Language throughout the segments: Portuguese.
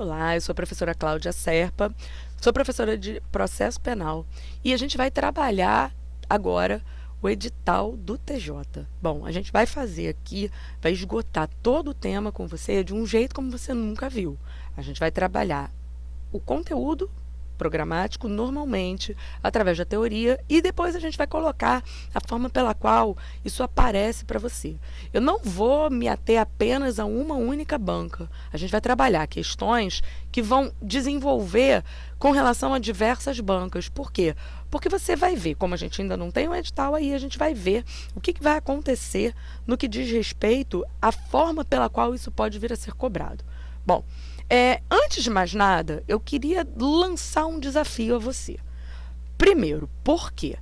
Olá, eu sou a professora Cláudia Serpa, sou professora de processo penal e a gente vai trabalhar agora o edital do TJ. Bom, a gente vai fazer aqui, vai esgotar todo o tema com você de um jeito como você nunca viu. A gente vai trabalhar o conteúdo programático normalmente através da teoria e depois a gente vai colocar a forma pela qual isso aparece para você. Eu não vou me ater apenas a uma única banca. A gente vai trabalhar questões que vão desenvolver com relação a diversas bancas. Por quê? Porque você vai ver, como a gente ainda não tem um edital aí, a gente vai ver o que, que vai acontecer no que diz respeito à forma pela qual isso pode vir a ser cobrado. Bom, é, antes de mais nada, eu queria lançar um desafio a você. Primeiro, por quê?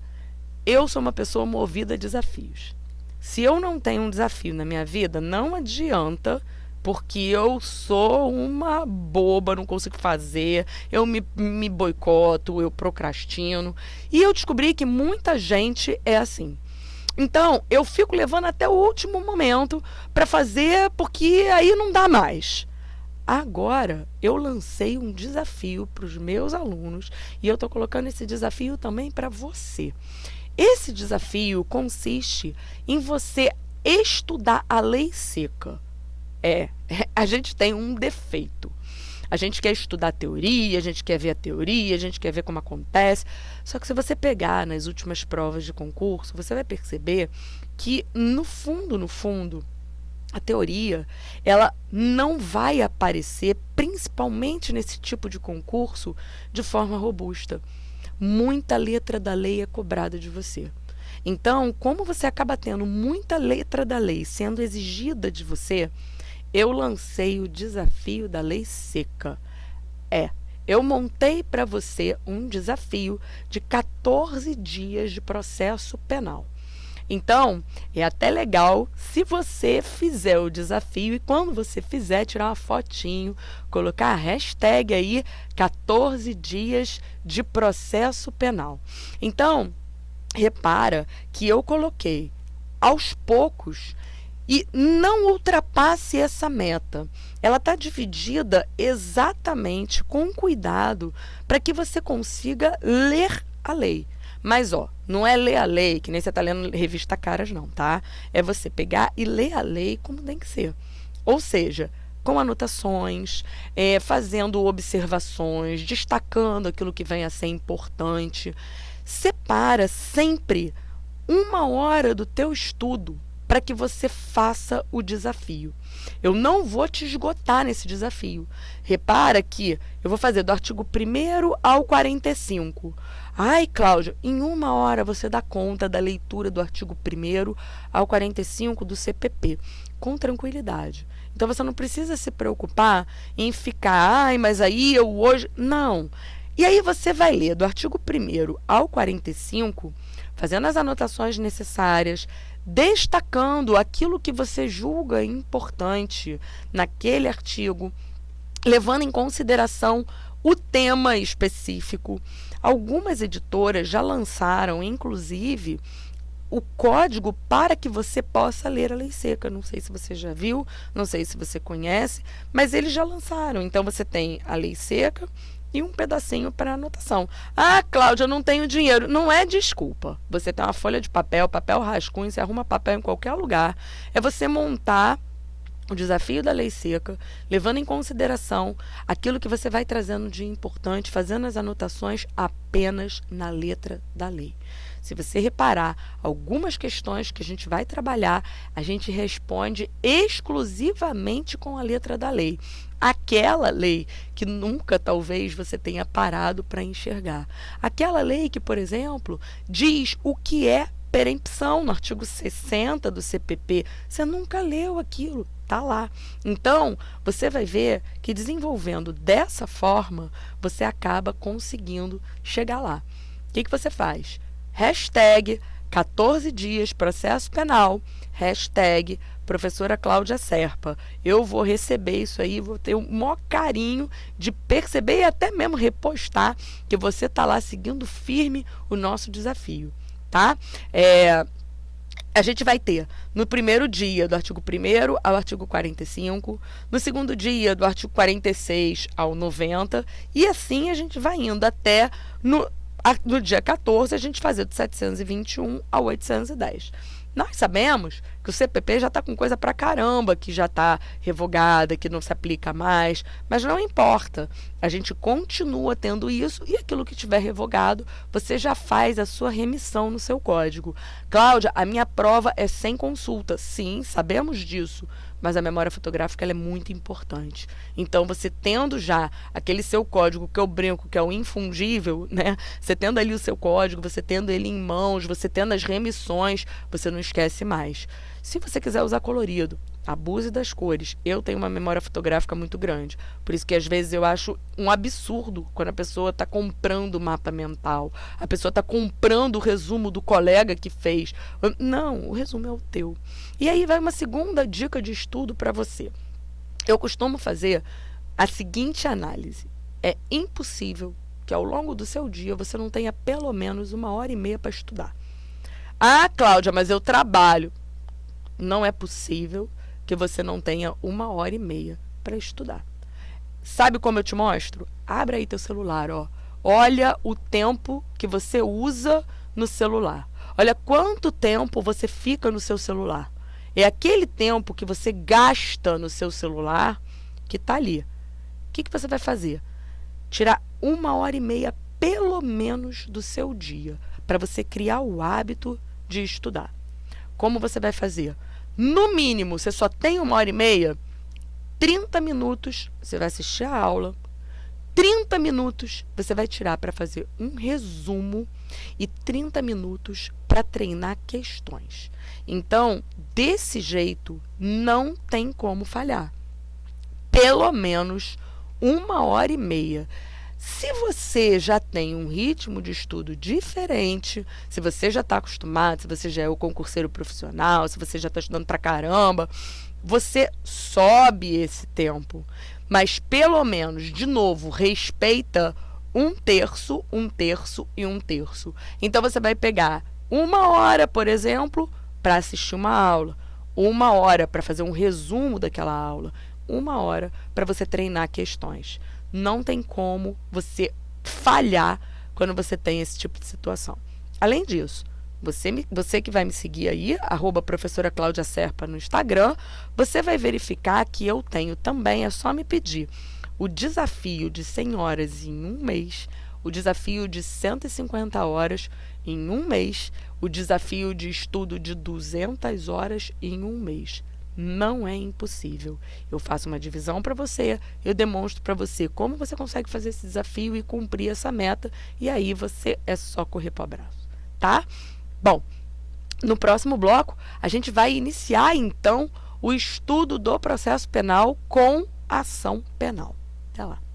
Eu sou uma pessoa movida a desafios. Se eu não tenho um desafio na minha vida, não adianta, porque eu sou uma boba, não consigo fazer, eu me, me boicoto, eu procrastino. E eu descobri que muita gente é assim. Então, eu fico levando até o último momento para fazer, porque aí não dá mais. Agora, eu lancei um desafio para os meus alunos e eu estou colocando esse desafio também para você. Esse desafio consiste em você estudar a lei seca. É, a gente tem um defeito. A gente quer estudar teoria, a gente quer ver a teoria, a gente quer ver como acontece. Só que se você pegar nas últimas provas de concurso, você vai perceber que, no fundo, no fundo, a teoria ela não vai aparecer, principalmente nesse tipo de concurso, de forma robusta. Muita letra da lei é cobrada de você. Então, como você acaba tendo muita letra da lei sendo exigida de você, eu lancei o desafio da lei seca. É, eu montei para você um desafio de 14 dias de processo penal. Então, é até legal se você fizer o desafio e quando você fizer, tirar uma fotinho, colocar a hashtag aí 14 dias de processo penal. Então, repara que eu coloquei aos poucos e não ultrapasse essa meta. Ela está dividida exatamente com cuidado para que você consiga ler a lei. Mas, ó, não é ler a lei, que nem você está lendo revista Caras, não, tá? É você pegar e ler a lei como tem que ser. Ou seja, com anotações, é, fazendo observações, destacando aquilo que vem a ser importante. Separa sempre uma hora do teu estudo para que você faça o desafio. Eu não vou te esgotar nesse desafio. Repara que eu vou fazer do artigo 1 ao 45. Ai, Cláudia, em uma hora você dá conta da leitura do artigo 1 ao 45 do CPP, com tranquilidade. Então você não precisa se preocupar em ficar, ai, mas aí eu hoje. Não. E aí você vai ler do artigo 1 ao 45, fazendo as anotações necessárias, destacando aquilo que você julga importante naquele artigo, levando em consideração o tema específico. Algumas editoras já lançaram, inclusive, o código para que você possa ler a lei seca. Não sei se você já viu, não sei se você conhece, mas eles já lançaram. Então você tem a lei seca e um pedacinho para anotação. Ah, Cláudia, eu não tenho dinheiro. Não é desculpa. Você tem uma folha de papel, papel rascunho, você arruma papel em qualquer lugar. É você montar o desafio da lei seca, levando em consideração aquilo que você vai trazendo de importante, fazendo as anotações apenas na letra da lei. Se você reparar algumas questões que a gente vai trabalhar, a gente responde exclusivamente com a letra da lei. Aquela lei que nunca talvez você tenha parado para enxergar. Aquela lei que, por exemplo, diz o que é perempção no artigo 60 do CPP. Você nunca leu aquilo, tá lá. Então, você vai ver que desenvolvendo dessa forma, você acaba conseguindo chegar lá. O que, que você faz? Hashtag 14 dias processo penal, hashtag professora Cláudia Serpa. Eu vou receber isso aí, vou ter o maior carinho de perceber e até mesmo repostar que você está lá seguindo firme o nosso desafio, tá? É, a gente vai ter no primeiro dia do artigo 1 ao artigo 45, no segundo dia do artigo 46 ao 90, e assim a gente vai indo até no, no dia 14 a gente fazer do 721 ao 810. Nós sabemos que o CPP já está com coisa para caramba, que já está revogada, que não se aplica mais, mas não importa. A gente continua tendo isso e aquilo que tiver revogado, você já faz a sua remissão no seu código. Cláudia, a minha prova é sem consulta. Sim, sabemos disso mas a memória fotográfica é muito importante. Então, você tendo já aquele seu código que eu brinco, que é o infungível, né? Você tendo ali o seu código, você tendo ele em mãos, você tendo as remissões, você não esquece mais. Se você quiser usar colorido, abuse das cores. Eu tenho uma memória fotográfica muito grande. Por isso que às vezes eu acho um absurdo quando a pessoa está comprando o mapa mental. A pessoa está comprando o resumo do colega que fez. Não, o resumo é o teu. E aí vai uma segunda dica de estudo para você. Eu costumo fazer a seguinte análise. É impossível que ao longo do seu dia você não tenha pelo menos uma hora e meia para estudar. Ah, Cláudia, mas eu trabalho. Não é possível que você não tenha uma hora e meia para estudar. Sabe como eu te mostro? Abre aí teu celular, ó. Olha o tempo que você usa no celular. Olha quanto tempo você fica no seu celular. É aquele tempo que você gasta no seu celular que está ali. O que, que você vai fazer? Tirar uma hora e meia, pelo menos, do seu dia, para você criar o hábito de estudar. Como você vai fazer? No mínimo, você só tem uma hora e meia, 30 minutos você vai assistir a aula, 30 minutos você vai tirar para fazer um resumo e 30 minutos para treinar questões. Então, desse jeito, não tem como falhar. Pelo menos uma hora e meia. Se você já tem um ritmo de estudo diferente, se você já está acostumado, se você já é o concurseiro profissional, se você já está estudando para caramba, você sobe esse tempo. Mas pelo menos, de novo, respeita um terço, um terço e um terço. Então você vai pegar uma hora, por exemplo, para assistir uma aula, uma hora para fazer um resumo daquela aula, uma hora para você treinar questões. Não tem como você falhar quando você tem esse tipo de situação. Além disso, você, me, você que vai me seguir aí, arroba professora Cláudia Serpa no Instagram, você vai verificar que eu tenho também, é só me pedir, o desafio de 100 horas em um mês, o desafio de 150 horas em um mês, o desafio de estudo de 200 horas em um mês não é impossível. Eu faço uma divisão para você, eu demonstro para você como você consegue fazer esse desafio e cumprir essa meta, e aí você é só correr para o abraço, tá? Bom, no próximo bloco, a gente vai iniciar então o estudo do processo penal com ação penal. Até lá.